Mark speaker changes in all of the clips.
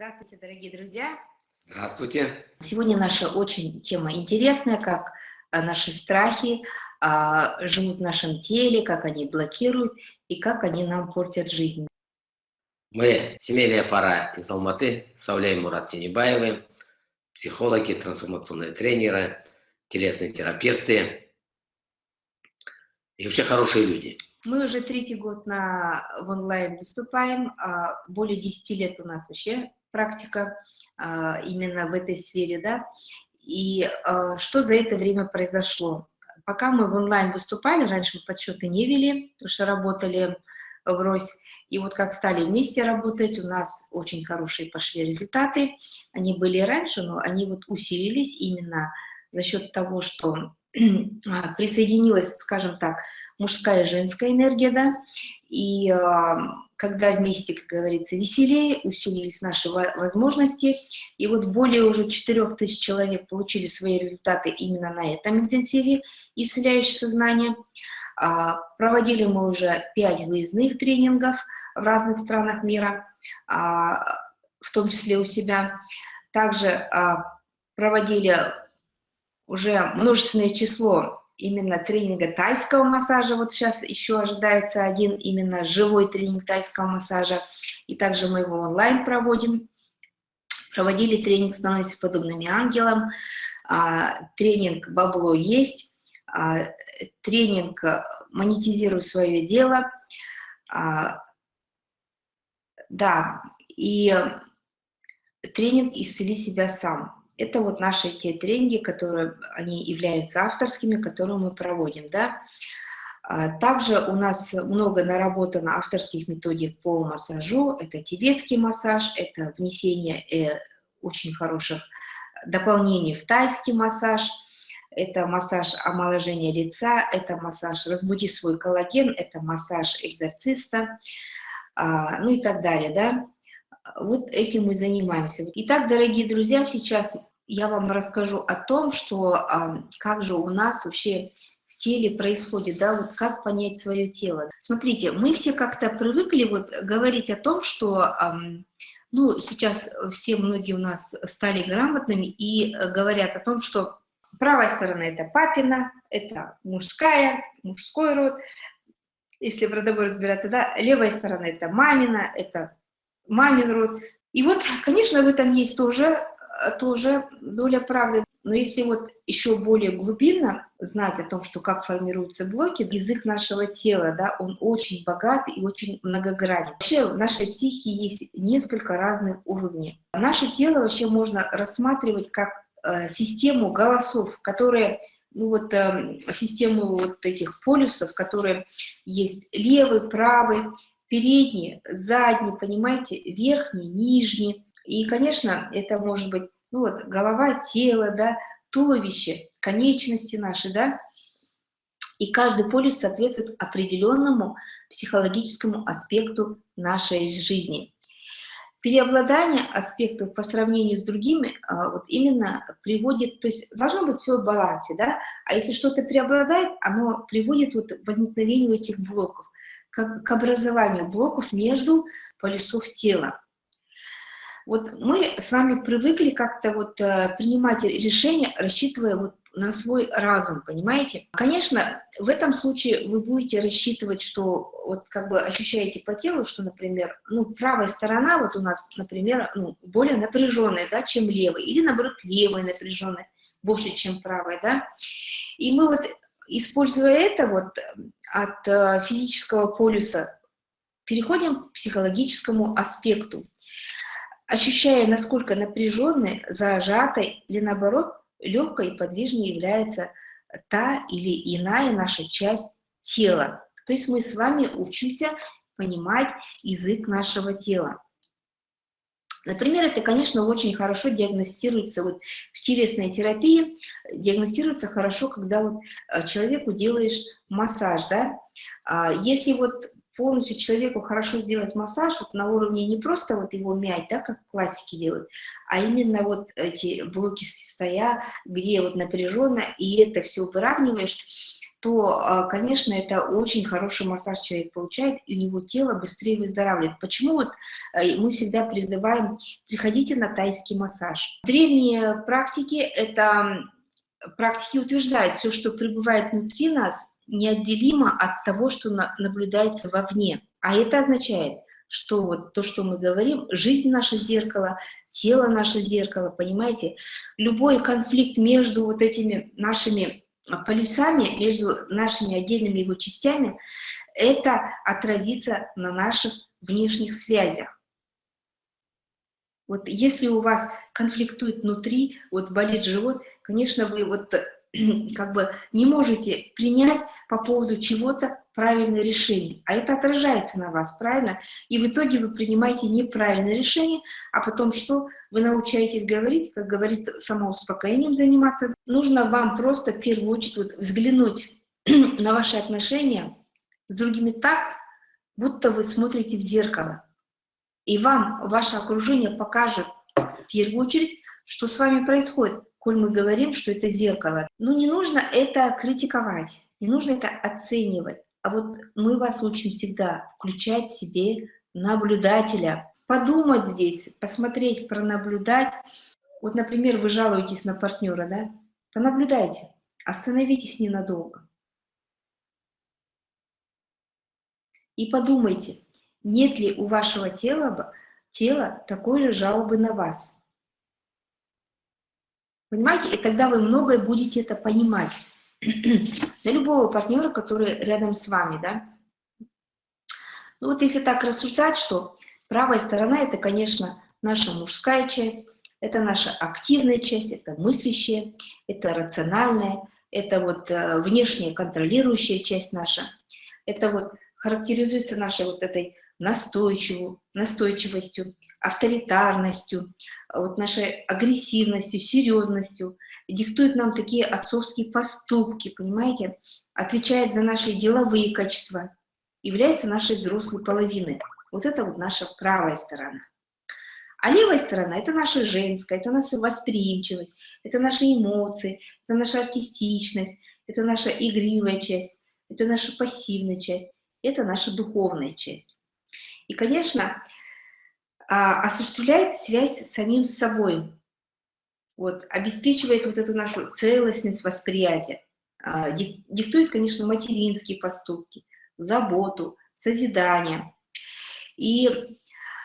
Speaker 1: Здравствуйте, дорогие друзья!
Speaker 2: Здравствуйте!
Speaker 1: Сегодня наша очень тема интересная, как а, наши страхи а, живут в нашем теле, как они блокируют и как они нам портят жизнь.
Speaker 2: Мы, семейная пара из Алматы, Сауля и Мурат Тенебаевы, психологи, трансформационные тренеры, телесные терапевты и вообще хорошие люди.
Speaker 1: Мы уже третий год на, в онлайн выступаем, а, более 10 лет у нас вообще практика а, именно в этой сфере, да, и а, что за это время произошло? Пока мы в онлайн выступали, раньше мы подсчеты не вели, потому что работали врозь, и вот как стали вместе работать, у нас очень хорошие пошли результаты, они были раньше, но они вот усилились именно за счет того, что а, присоединилась, скажем так, мужская и женская энергия, да, и когда вместе, как говорится, веселее, усилились наши возможности, и вот более уже 4000 человек получили свои результаты именно на этом интенсиве исцеляющее сознание. А, проводили мы уже 5 выездных тренингов в разных странах мира, а, в том числе у себя. Также а, проводили уже множественное число именно тренинга тайского массажа. Вот сейчас еще ожидается один именно живой тренинг тайского массажа. И также мы его онлайн проводим. Проводили тренинг «Становимся подобными ангелам». А, тренинг «Бабло есть». А, тренинг «Монетизируй свое дело». А, да, и тренинг «Исцели себя сам». Это вот наши те тренинги, которые они являются авторскими, которые мы проводим, да. А, также у нас много наработано авторских методик по массажу. Это тибетский массаж, это внесение э, очень хороших дополнений в тайский массаж, это массаж омоложения лица, это массаж «Разбуди свой коллаген», это массаж экзорциста, а, ну и так далее, да. Вот этим мы занимаемся. Итак, дорогие друзья, сейчас я вам расскажу о том, что как же у нас вообще в теле происходит, да, вот как понять свое тело. Смотрите, мы все как-то привыкли вот говорить о том, что, ну, сейчас все многие у нас стали грамотными и говорят о том, что правая сторона это папина, это мужская, мужской род, если в родовой разбираться, да, левая сторона это мамина, это мамин род. И вот, конечно, в этом есть тоже Э, тоже доля правды. Но если вот еще более глубинно знать о том, что как формируются блоки, язык нашего тела, да, он очень богат и очень многогранен. Вообще в нашей психике есть несколько разных уровней. Наше тело вообще можно рассматривать как э, систему голосов, которые ну вот э, систему вот этих полюсов, которые есть левый, правый, передний, задний, понимаете, верхний, нижний, и, конечно, это может быть ну вот, голова, тело, да, туловище, конечности наши, да, и каждый полюс соответствует определенному психологическому аспекту нашей жизни. Переобладание аспектов по сравнению с другими а, вот именно приводит, то есть должно быть все в балансе, да, а если что-то преобладает, оно приводит вот к возникновению этих блоков, к, к образованию блоков между полюсов тела. Вот мы с вами привыкли как-то вот э, принимать решения, рассчитывая вот на свой разум, понимаете? Конечно, в этом случае вы будете рассчитывать, что вот как бы ощущаете по телу, что, например, ну, правая сторона вот у нас, например, ну, более напряженная, да, чем левая, или наоборот левая напряженная больше, чем правая, да. И мы вот, используя это вот от э, физического полюса, переходим к психологическому аспекту ощущая, насколько напряженной, зажатой или наоборот легкой и подвижной является та или иная наша часть тела. То есть мы с вами учимся понимать язык нашего тела. Например, это, конечно, очень хорошо диагностируется вот в телесной терапии, диагностируется хорошо, когда вот э, человеку делаешь массаж, да. А если вот полностью человеку хорошо сделать массаж вот на уровне не просто вот его мять, да, как классики делают, а именно вот эти блоки стоя, где вот напряженно, и это все выравниваешь, то, а, конечно, это очень хороший массаж человек получает, и у него тело быстрее выздоравливает. Почему вот э, мы всегда призываем, приходите на тайский массаж. Древние практики, это практики утверждают, все, что пребывает внутри нас, неотделимо от того, что наблюдается вовне. А это означает, что вот то, что мы говорим, жизнь наше зеркало, тело наше зеркало, понимаете? Любой конфликт между вот этими нашими полюсами, между нашими отдельными его частями, это отразится на наших внешних связях. Вот если у вас конфликтует внутри, вот болит живот, конечно, вы вот как бы не можете принять по поводу чего-то правильное решение. А это отражается на вас, правильно? И в итоге вы принимаете неправильное решение, а потом что? Вы научаетесь говорить, как говорится, самоуспокоением заниматься. Нужно вам просто в первую очередь вот взглянуть на ваши отношения с другими так, будто вы смотрите в зеркало. И вам ваше окружение покажет в первую очередь, что с вами происходит коль мы говорим, что это зеркало. Ну, не нужно это критиковать, не нужно это оценивать. А вот мы вас учим всегда включать в себе наблюдателя. Подумать здесь, посмотреть, пронаблюдать. Вот, например, вы жалуетесь на партнера, да? Понаблюдайте, остановитесь ненадолго. И подумайте, нет ли у вашего тела, тела такой же жалобы на вас. Понимаете? И тогда вы многое будете это понимать. Для любого партнера, который рядом с вами, да. Ну вот если так рассуждать, что правая сторона – это, конечно, наша мужская часть, это наша активная часть, это мыслящая, это рациональная, это вот э, внешняя контролирующая часть наша. Это вот характеризуется нашей вот этой настойчивую, настойчивостью, авторитарностью, вот нашей агрессивностью, серьезностью, диктует нам такие отцовские поступки, понимаете, отвечает за наши деловые качества, является нашей взрослой половиной. Вот это вот наша правая сторона. А левая сторона – это наша женская, это наша восприимчивость, это наши эмоции, это наша артистичность, это наша игривая часть, это наша пассивная часть, это наша духовная часть. И, конечно, а, осуществляет связь с самим собой, вот, обеспечивает вот эту нашу целостность восприятия, а, диктует, конечно, материнские поступки, заботу, созидание. И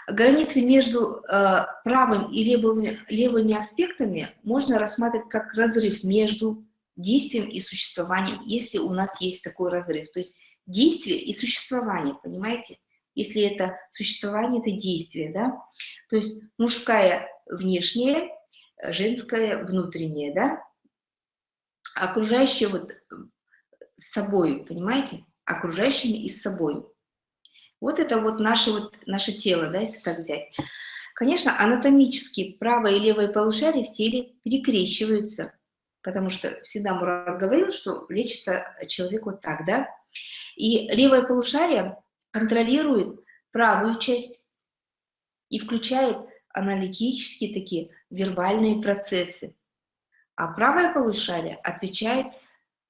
Speaker 1: границы между а, правым и левыми, левыми аспектами можно рассматривать как разрыв между действием и существованием, если у нас есть такой разрыв. То есть действие и существование, понимаете? Если это существование, это действие, да? То есть мужская внешняя, женская внутренняя, да? Окружающее вот с собой, понимаете? Окружающими и с собой. Вот это вот наше, вот наше тело, да, если так взять. Конечно, анатомически правое и левое полушарие в теле перекрещиваются, потому что всегда Мурат говорил, что лечится человек вот так, да. И левое полушарие контролирует правую часть и включает аналитические такие вербальные процессы. А правое полушарие отвечает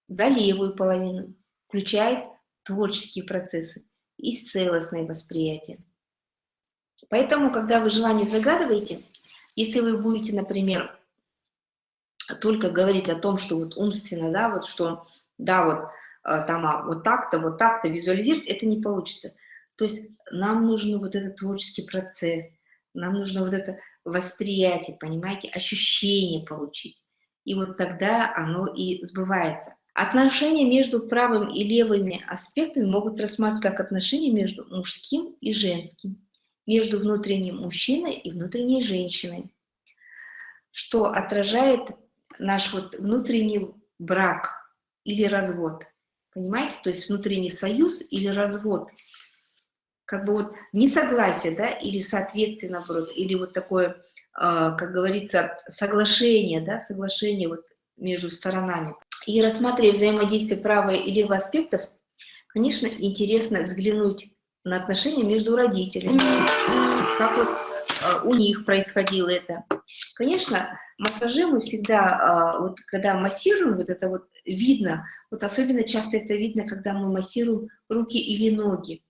Speaker 1: за левую половину, включает творческие процессы и целостное восприятие. Поэтому, когда вы желание загадываете, если вы будете, например, только говорить о том, что вот умственно, да, вот что, да, вот там, а вот так-то, вот так-то визуализировать, это не получится. То есть нам нужен вот этот творческий процесс, нам нужно вот это восприятие, понимаете, ощущение получить. И вот тогда оно и сбывается. Отношения между правым и левыми аспектами могут рассматриваться как отношения между мужским и женским, между внутренним мужчиной и внутренней женщиной, что отражает наш вот внутренний брак или развод. Понимаете? То есть внутренний союз или развод. Как бы вот несогласие, да, или соответствие, наоборот, или вот такое, э, как говорится, соглашение, да, соглашение вот между сторонами. И рассматривая взаимодействие правого и левого аспектов, конечно, интересно взглянуть на отношения между родителями, как вот у них происходило это. Конечно, массажи мы всегда, а, вот когда массируем, вот это вот видно, вот особенно часто это видно, когда мы массируем руки или ноги.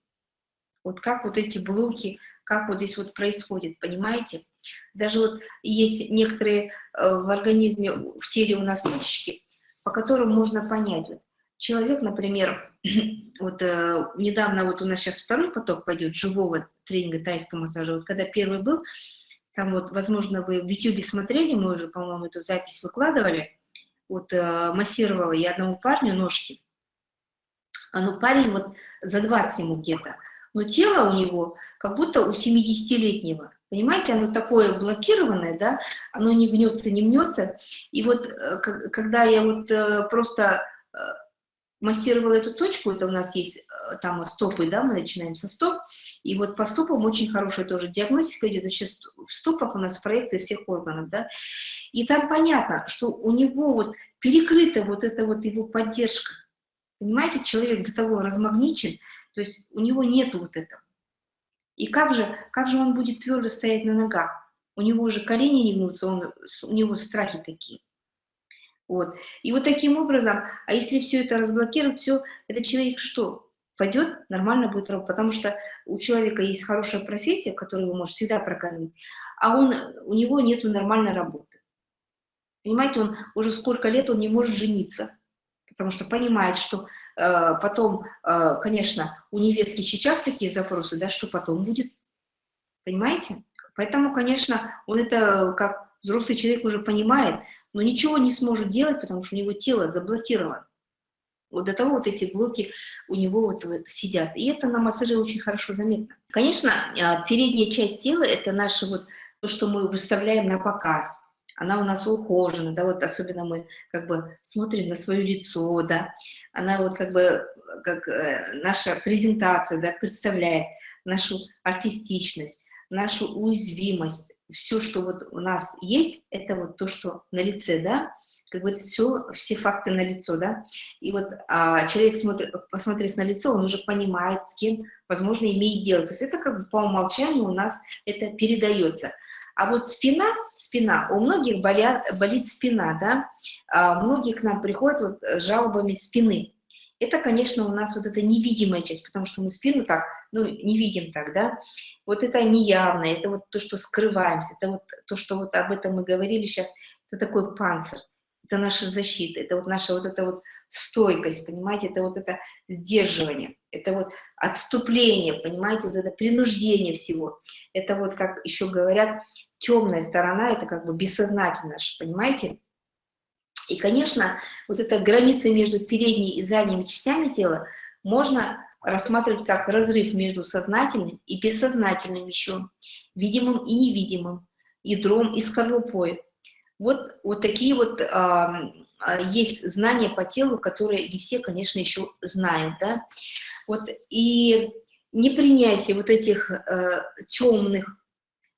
Speaker 1: Вот как вот эти блоки, как вот здесь вот происходит, понимаете? Даже вот есть некоторые э, в организме, в теле у нас точки, по которым можно понять. Вот, человек, например, вот э, недавно вот у нас сейчас второй поток пойдет живого тренинга тайского массажа. Вот когда первый был, там вот, возможно, вы в YouTube смотрели, мы уже, по-моему, эту запись выкладывали. Вот э, массировала я одному парню ножки. А ну, парень вот за 20 ему где-то. Но тело у него как будто у 70-летнего. Понимаете, оно такое блокированное, да, оно не гнется, не мнется. И вот э, когда я вот э, просто э, массировала эту точку, это у нас есть э, там стопы, да, мы начинаем со стоп, и вот по стопам очень хорошая тоже диагностика идет, сейчас в стопах у нас проекции всех органов, да, и там понятно, что у него вот перекрыта вот эта вот его поддержка, понимаете, человек до того размагничен, то есть у него нет вот этого. И как же, как же он будет твердо стоять на ногах? У него же колени не гнутся, он, у него страхи такие. Вот. И вот таким образом, а если все это разблокировать, все, этот человек что? Пойдет, нормально будет работать, потому что у человека есть хорошая профессия, которую вы можете всегда прокормить, а он, у него нет нормальной работы. Понимаете, он уже сколько лет он не может жениться, потому что понимает, что э, потом, э, конечно, у невестки сейчас такие запросы, да, что потом будет, понимаете? Поэтому, конечно, он это как взрослый человек уже понимает, но ничего не сможет делать, потому что у него тело заблокировано. Вот до того вот эти блоки у него вот, сидят. И это на массаже очень хорошо заметно. Конечно, а, передняя часть тела – это наше вот то, что мы выставляем на показ. Она у нас ухожена, да, вот особенно мы как бы смотрим на свое лицо, да. Она вот как бы, как э, наша презентация, да, представляет нашу артистичность, нашу уязвимость, все, что вот у нас есть, это вот то, что на лице, да, как говорится, все, все факты на лицо, да, и вот а, человек, смотрит, посмотрев на лицо, он уже понимает, с кем, возможно, имеет дело, то есть это как бы по умолчанию у нас это передается. А вот спина, спина, у многих болят, болит спина, да, а многие к нам приходят вот с жалобами спины, это, конечно, у нас вот эта невидимая часть, потому что мы спину так, ну, не видим так, да. Вот это неявно, это вот то, что скрываемся, это вот то, что вот об этом мы говорили сейчас, это такой панцирь, это наша защита, это вот наша вот эта вот стойкость, понимаете, это вот это сдерживание, это вот отступление, понимаете, вот это принуждение всего. Это вот, как еще говорят, темная сторона, это как бы бессознательно, понимаете? И, конечно, вот эта граница между передней и задними частями тела можно рассматривать как разрыв между сознательным и бессознательным еще, видимым и невидимым, ядром и скорлупой. Вот, вот такие вот а, есть знания по телу, которые не все, конечно, еще знают. Да? Вот, и непринятие вот этих э, темных,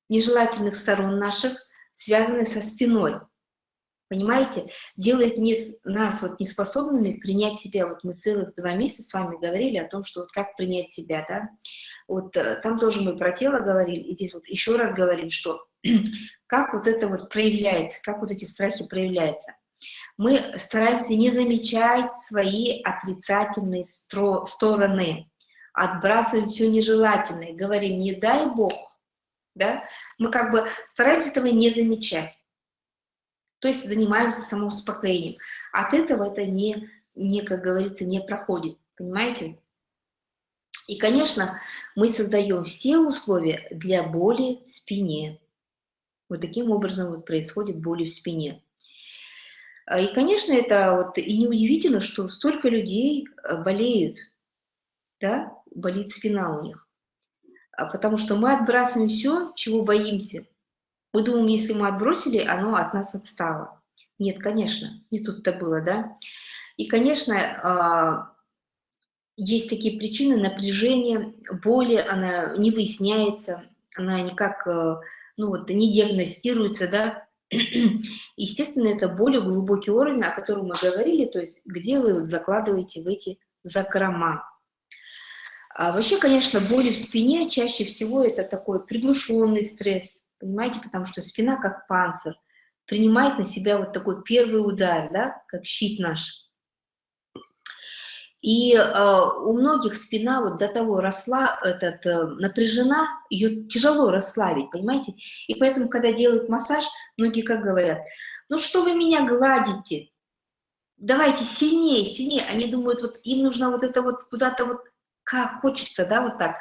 Speaker 1: нежелательных сторон наших, связанных со спиной – понимаете, делает не, нас вот неспособными принять себя. Вот мы целых два месяца с вами говорили о том, что вот как принять себя, да. Вот э, там тоже мы про тело говорили, и здесь вот еще раз говорим, что как вот это вот проявляется, как вот эти страхи проявляются. Мы стараемся не замечать свои отрицательные стороны, отбрасываем все нежелательное, говорим «не дай Бог», да, мы как бы стараемся этого не замечать то есть занимаемся самоуспокоением. От этого это не, не, как говорится, не проходит, понимаете? И, конечно, мы создаем все условия для боли в спине. Вот таким образом вот происходит боли в спине. А, и, конечно, это вот и неудивительно, что столько людей э, болеют, да, болит спина у них. А потому что мы отбрасываем все, чего боимся, мы думаем, если мы отбросили, оно от нас отстало. Нет, конечно, не тут-то было, да. И, конечно, а, есть такие причины напряжения, боли, она не выясняется, она никак, э, ну вот, не диагностируется, да. Естественно, это более глубокий уровень, о котором мы говорили, то есть где вы закладываете в эти закрома. А вообще, конечно, боли в спине чаще всего это такой приглушенный стресс, понимаете, потому что спина как панцирь, принимает на себя вот такой первый удар, да, как щит наш. И э, у многих спина вот до того росла, этот, э, напряжена, ее тяжело расслабить, понимаете? И поэтому, когда делают массаж, многие как говорят, ну что вы меня гладите, давайте сильнее, сильнее. Они думают, вот им нужно вот это вот куда-то вот, как хочется, да, вот так.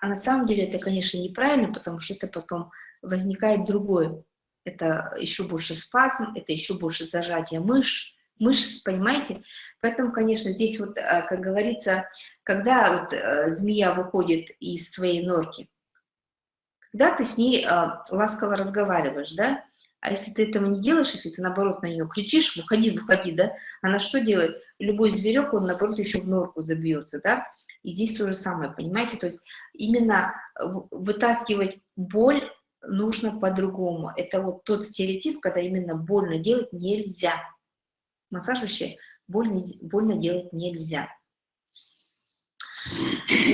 Speaker 1: А на самом деле это, конечно, неправильно, потому что это потом возникает другое. Это еще больше спазм, это еще больше зажатие мышц, мышц, понимаете? Поэтому, конечно, здесь вот, э, как говорится, когда вот э, змея выходит из своей норки, когда ты с ней э, ласково разговариваешь, да? А если ты этого не делаешь, если ты, наоборот, на нее кричишь, выходи, выходи, да? Она что делает? Любой зверек, он, наоборот, еще в норку забьется, да? И здесь то же самое, понимаете? То есть именно вытаскивать боль нужно по-другому. Это вот тот стереотип, когда именно больно делать нельзя. Массаж вообще больно, больно делать нельзя.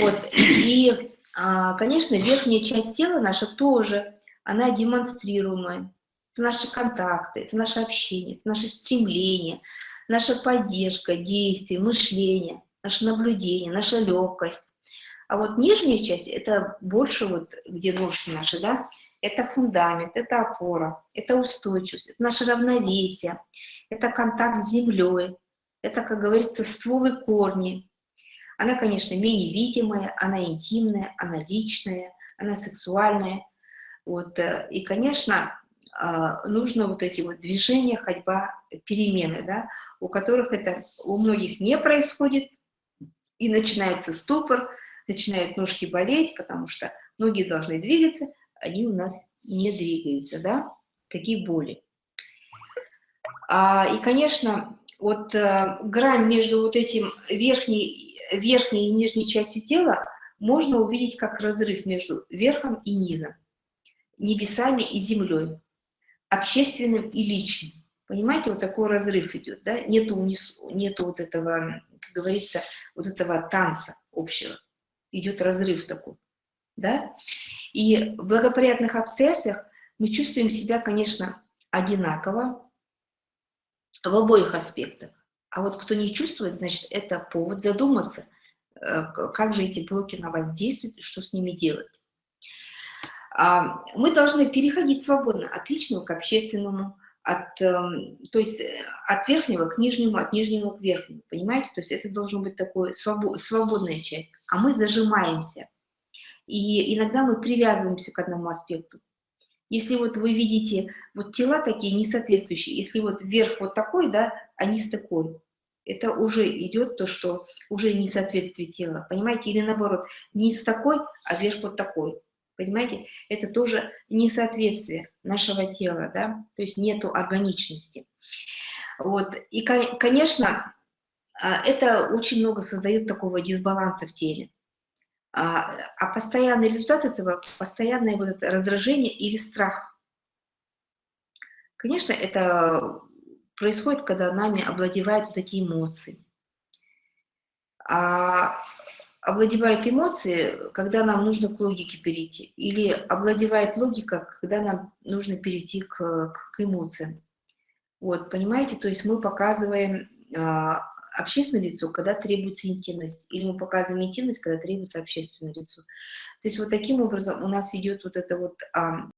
Speaker 1: Вот. И, а, конечно, верхняя часть тела наша тоже, она демонстрируемая. Это наши контакты, это наше общение, это наше стремление, наша поддержка, действие, мышление, наше наблюдение, наша легкость. А вот нижняя часть, это больше вот, где ножки наши, да, это фундамент, это опора, это устойчивость, это наше равновесие, это контакт с землей, это, как говорится, ствол и корни. Она, конечно, менее видимая, она интимная, она личная, она сексуальная. Вот. Э, и, конечно, а, нужно вот эти вот движения, ходьба, перемены, да, у которых это у многих не происходит, и начинается ступор, начинают ножки болеть, потому что ноги должны двигаться, они у нас не двигаются, да, такие боли. А, и, конечно, вот а, грань между вот этим верхней, верхней и нижней частью тела можно увидеть как разрыв между верхом и низом, небесами и землей, общественным и личным. Понимаете, вот такой разрыв идет, да? Нету, нету вот этого, как говорится, вот этого танца общего. Идет разрыв такой, да? И в благоприятных обстоятельствах мы чувствуем себя, конечно, одинаково в обоих аспектах. А вот кто не чувствует, значит, это повод задуматься, э, как же эти блоки на вас действуют что с ними делать. А, мы должны переходить свободно от личного к общественному, от, эм, то есть э, от верхнего к нижнему, от нижнего к верхнему, понимаете? То есть это должен быть такой свободная часть. А мы зажимаемся. И иногда мы привязываемся к одному аспекту. Если вот вы видите вот тела такие несоответствующие, если вот верх вот такой, да, а низ такой, это уже идет то, что уже несоответствие тела, понимаете? Или наоборот, низ такой, а верх вот такой. Понимаете, это тоже несоответствие нашего тела, да, то есть нету органичности. Вот, и, конечно, а, это очень много создает такого дисбаланса в теле. А, а постоянный результат этого – постоянное вот это раздражение или страх. Конечно, это происходит, когда нами обладевают вот эти эмоции. А овладевают эмоции, когда нам нужно к логике перейти, или овладевает логика, когда нам нужно перейти к, к, к эмоциям. Вот, понимаете, то есть мы показываем а, общественное лицо, когда требуется интимность, или мы показываем интимность, когда требуется общественное лицо. То есть вот таким образом у нас идет вот это вот а,